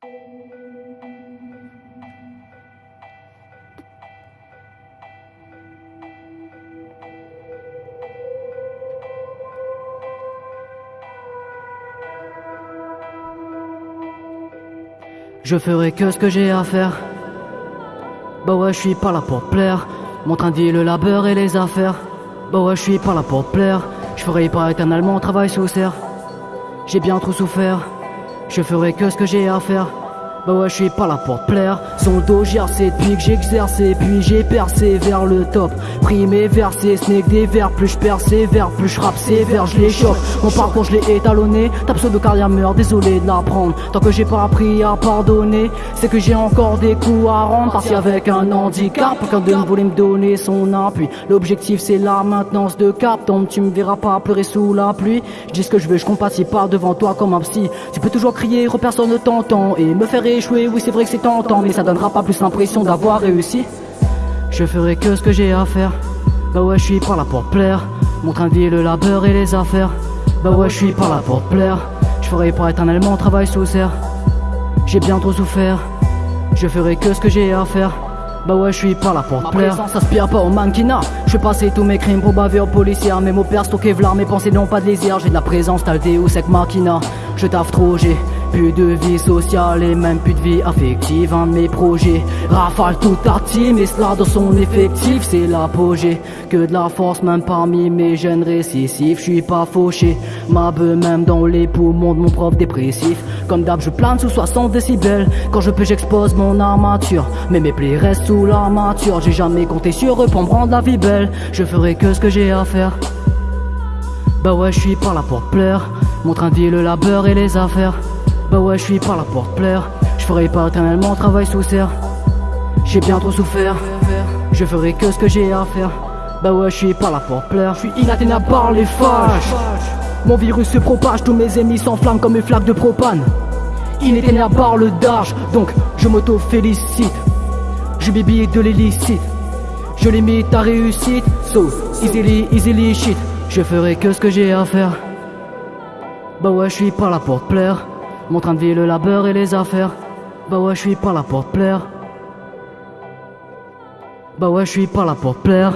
Je ferai que ce que j'ai à faire. Bah ouais, je suis pas là pour plaire. Mon train de vie, le labeur et les affaires. Bah ouais, je suis pas là pour plaire. Je ferai pas éternellement mon travail sous serre. J'ai bien trop souffert. Je ferai que ce que j'ai à faire. Bah ouais, je suis pas là pour plaire. Son dos c'est depuis que j'exerçais, puis j'ai percé vers le top. Pris mes versets, snake des vers, plus je persévère, plus je rappe sévère, je les choque. Mon parcours, je l'ai étalonné. Ta pseudo carrière meurt, désolé de l'apprendre. Tant que j'ai pas appris à pardonner, c'est que j'ai encore des coups à rendre. Parti avec un handicap, aucun de nous voulait me donner son appui. L'objectif, c'est la maintenance de cap. Donc tu me verras pas pleurer sous la pluie. Je dis ce que je veux, je compatis pas devant toi comme un psy. Tu peux toujours crier, personne ne t'entend et me faire oui c'est vrai que c'est tentant Mais ça donnera pas plus l'impression d'avoir réussi Je ferai que ce que j'ai à faire Bah ouais je suis pas là pour plaire Mon train de vie le labeur et les affaires Bah ouais je suis pas là pour plaire Je ferai pas éternellement travail sous serre J'ai bien trop souffert Je ferai que ce que j'ai à faire bah ouais, je suis pas là pour te plaire. Ça s'aspire pas au mannequinat. Je vais passer tous mes crimes pour baver aux policiers. Mes mots stockés v'là, mes pensées n'ont pas de lisière. J'ai de la présence, t'as le ou sec machina. Je taffe trop, j'ai plus de vie sociale et même plus de vie affective. Un de mes projets rafale toute ta team Et cela dans son effectif c'est l'apogée. Que de la force même parmi mes jeunes récessifs. Je suis pas fauché Ma beuh même dans les poumons de mon prof dépressif. Comme d'hab je plane sous 60 décibels. Quand je peux j'expose mon armature. Mais mes plaies restent sous l'armature. J'ai jamais compté sur eux pour me rendre la vie belle. Je ferai que ce que j'ai à faire. Bah ouais je suis pas là pour plaire. Mon train de vie le labeur et les affaires bah ouais, je suis pas là pour te plaire. Je ferai pas éternellement travail sous serre. J'ai bien trop souffert. Je ferai que ce que j'ai à faire. Bah ouais, je suis pas là pour plaire. Je suis inatteignable par les fâches. Mon virus se propage, tous mes ennemis s'enflamment comme une flaque de propane. Inatteignable par le darge, donc je m'auto-félicite. Je bibille de l'illicite. Je limite ta réussite, so easily, easily shit. Je ferai que ce que j'ai à faire. Bah ouais, je suis pas là pour te plaire. Mon train de vie, le labeur et les affaires. Bah ouais, je suis pas là pour plaire. Bah ouais, je suis pas là pour plaire.